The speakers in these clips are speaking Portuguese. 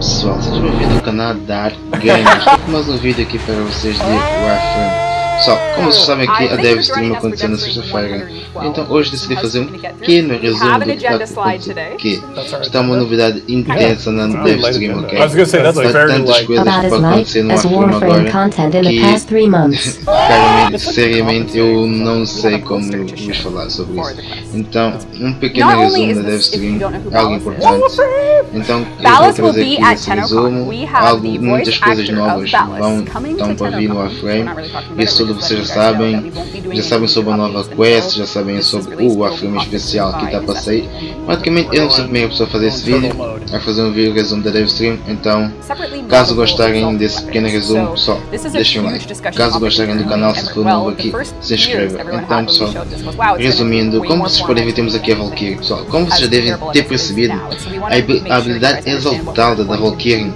pessoal, sejam bem-vindos ao canal Dark. Estou mais um vídeo aqui para vocês de Warframe. Pessoal, como vocês sabem aqui, a Dev Stream aconteceu na sexta-feira. Então hoje decidi fazer um pequeno resumo do que está. Está uma novidade intensa na Dev Stream, ok? Tantas coisas que podem acontecer no Warframe agora que, claramente, seriamente, eu não sei como vos falar sobre isso. Então, um pequeno resumo da Dev Stream, who algo importante. Então, eu vou trazer aqui esse 10 o'clock. resumo, algo, muitas coisas novas vão, estão para vir no 10 o'clock. We're Warframe. not tudo vocês já sabem. Já sabem sobre a nova quest, já sabem sobre o We'll be especial que está para sair. Praticamente eu não sou a primeira pessoa a fazer esse vídeo, a fazer um vídeo resumo da Dev Stream, então caso gostarem desse pequeno resumo, só deixem um like. Caso gostarem do canal, se for novo aqui, se inscreva. Então pessoal, resumindo, como vocês podem ver, temos aqui a Valkyrie. Pessoal, como vocês já devem ter percebido, a habilidade exaltada da Valkyrie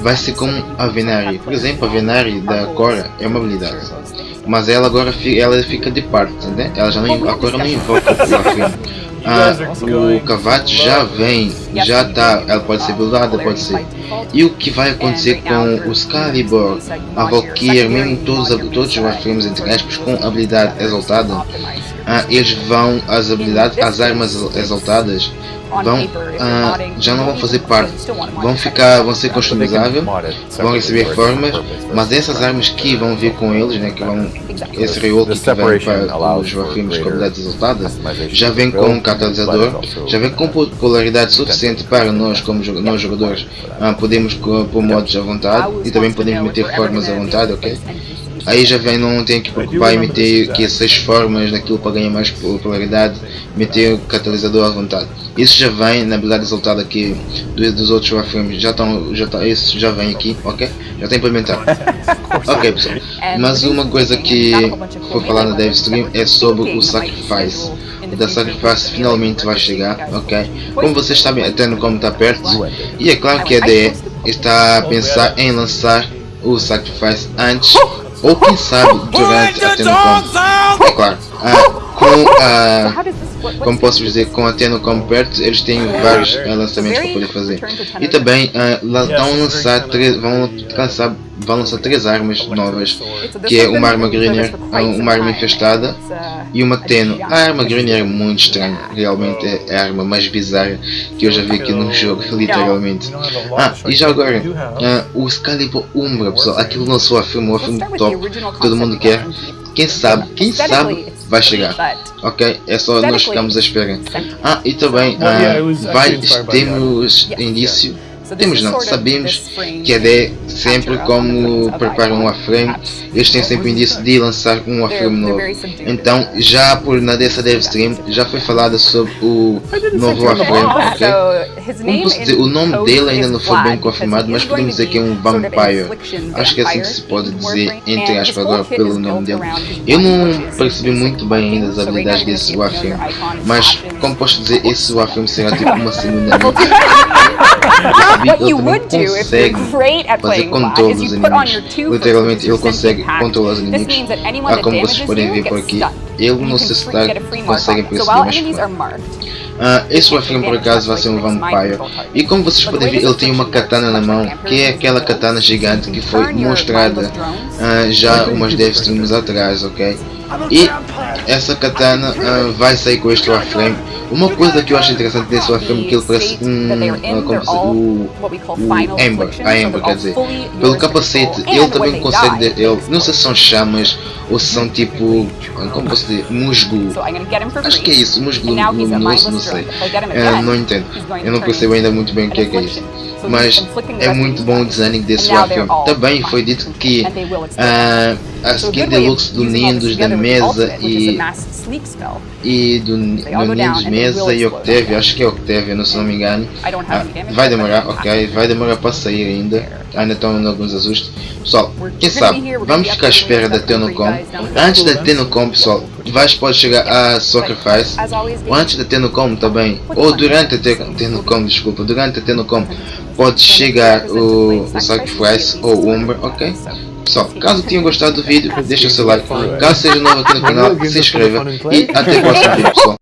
vai ser como a Venari. Por exemplo, a Venari da Cora é uma habilidade. Mas ela agora fi- ela fica de parte, né? Ela já não, a Cora não invoca o Warframe. Ah, o Cavate já vem, já está, ela pode ser buildada, pode ser. E o que vai acontecer com o Excalibur, a Valkyrie, mesmo todos, todos os Warframes entre aspas, com habilidade exaltada, ah, eles vão, as habilidades, as armas exaltadas, vão, ah, já não vão fazer parte, vão ficar, vão ser customizáveis, vão receber formas, mas essas armas que vão vir com eles, né, que vão, esse reroll que vem para os Warframes com habilidades exaltadas, já vem com um catalisador, já vem com popularidade suficiente para nós como nós jogadores ah, podemos pôr modos à vontade e também podemos meter formas à vontade, ok? Aí já vem, não tem que preocupar em meter aqui seis formas daquilo para ganhar mais popularidade, meter o catalisador à vontade. Isso já vem na habilidade exaltada aqui dos, dos outros Warframes, já estão, já tá, isso já vem aqui, ok? Já está implementado. Ok pessoal, mas uma coisa que foi falar na Dev Stream é sobre o Sacrifice. O da Sacrifice finalmente vai chegar, ok? Como vocês sabem, a Tenocom está perto e é claro que a DE está a pensar em lançar o Sacrifice antes ou quem sabe durante a Tenocom. É claro, ah, com a Como posso dizer, com a Tenocom perto, eles têm vários eh, lançamentos para poder fazer. E também ah, lá estão a lançar três, vão lançar, vão lançar três armas novas, que é uma arma Greener, ah, uma arma infestada e uma Teno. A arma Greener é muito estranha, realmente é a arma mais bizarra que eu já vi aqui no jogo, literalmente. Ah, e já agora, ah, o Excalibur Umbra, pessoal, aquilo lançou a filme, o filme top, que todo mundo quer. Quem sabe, quem sabe vai chegar. Ok, é só nós ficamos à espera. Ah, e também ah, vai, temos indício, temos não, sabemos que a DE sempre como prepara um Warframe, eles têm sempre o indício de lançar um Warframe novo. Então, já por na dessa Dev Stream, já foi falado sobre o novo Warframe, ok? Como posso dizer, o nome dele ainda não foi bem confirmado, mas podemos dizer que é um Vampire. Acho que é assim que se pode dizer, entre aspas, agora pelo nome dele. Eu não percebi muito bem ainda as habilidades desse Warframe, mas como posso dizer, esse Warframe será tipo uma segunda What you would do if you're great at playing controle is you put on your two Literalmente ele consegue controlar os This inimigos. means that anyone that como vocês podem ver por aqui, stunned. ele You não can se free- está get a free mark consegue on it. So perceber while mais Ah, esse Warframe por acaso vai ser um Vampire. e como vocês podem ver ele tem uma katana na mão que é aquela katana gigante que foi mostrada ah, já umas 10 streams atrás, ok? E essa katana ah, vai sair com este Warframe. Uma coisa que eu acho interessante desse Warframe é que ele parece um, como se, o, o Ember, a Ember quer dizer, pelo capacete ele também consegue, ele, não sei se são chamas ou se são tipo, como posso dizer, musgo, Acho que é isso, musgo luminoso, não sei. again, não entendo. Eu não percebo ainda muito bem o que é que é isso. Mas é muito bom o design desse all Também foi dito que And they will explode. ah, a So a skin deluxe do Nindos, da Mesa e. e do, do will Mesa e. Octavia, acho que é Octavia, não se não me engano. Ah, vai demorar, ok, vai demorar para sair ainda. Ainda estão em alguns ajustes. Pessoal, quem sabe, vamos ficar à espera da Tenocom. Antes da Tenocom, pessoal, vais pode chegar a Sacrifice. Ou antes da Tenocom também, ou durante a Te- Tenocom, desculpa, durante a Tenocom pode chegar o, o Sacrifice ou o Umber, ok? Pessoal, caso tenham gostado do vídeo, deixa o seu like, caso seja novo aqui no canal, se inscreva e até o próximo vídeo pessoal.